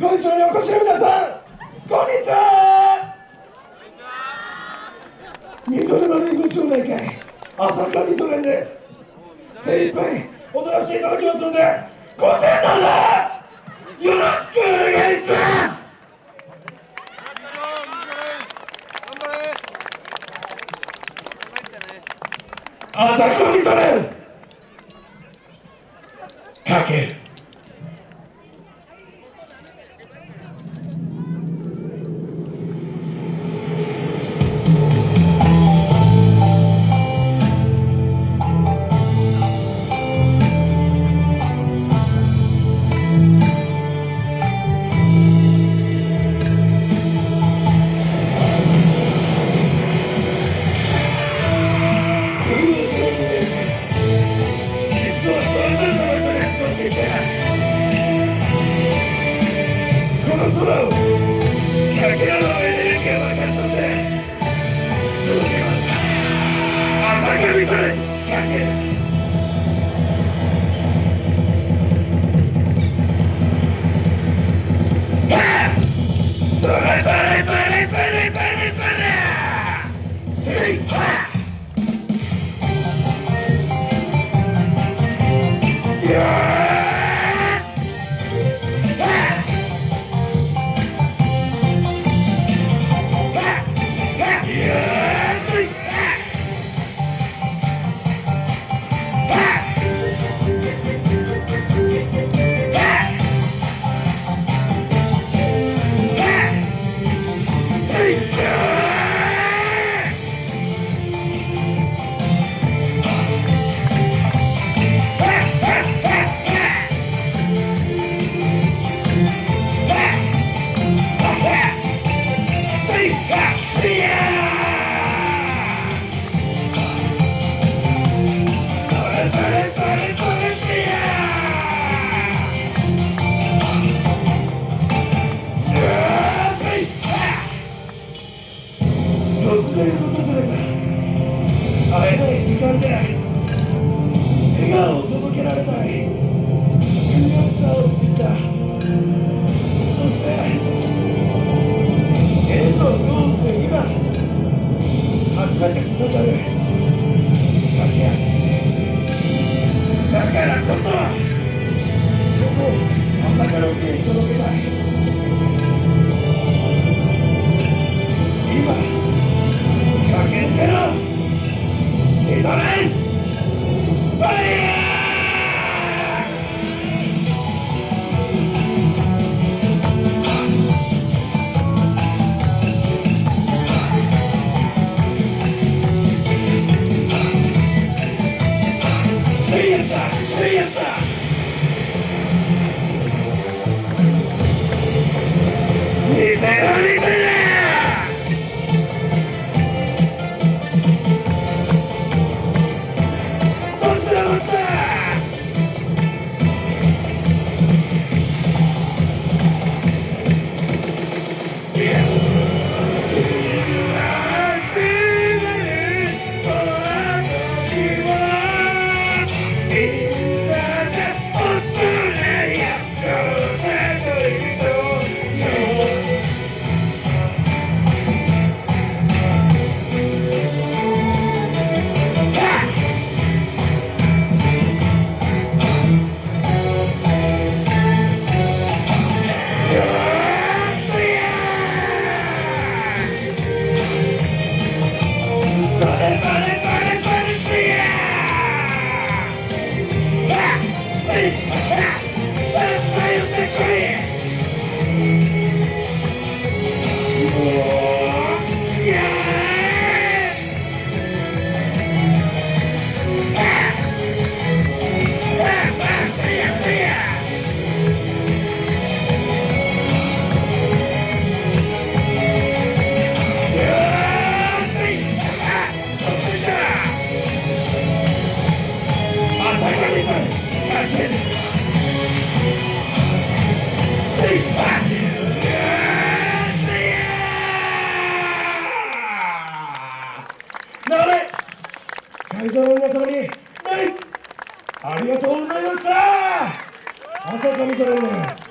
会場にお越しの皆さんこんにちは。みぞれの連合町内会朝霞みぞれんです精一杯踊らせていただきますのでご声援のほどよろしくお願いします朝霞みぞれんかけるの空をかけらのエネルギーを爆発させ届けます朝霞それかけるそれそれそれそれそれそれそれ突然訪れた会えない時間で笑顔を届けられない悔しさを知った。そして縁を通して今初めてつながる駆け足。だからこそここ朝からうちに届けたい。Amen. せ会場の皆様に、ありがとうございました。朝霞みそです。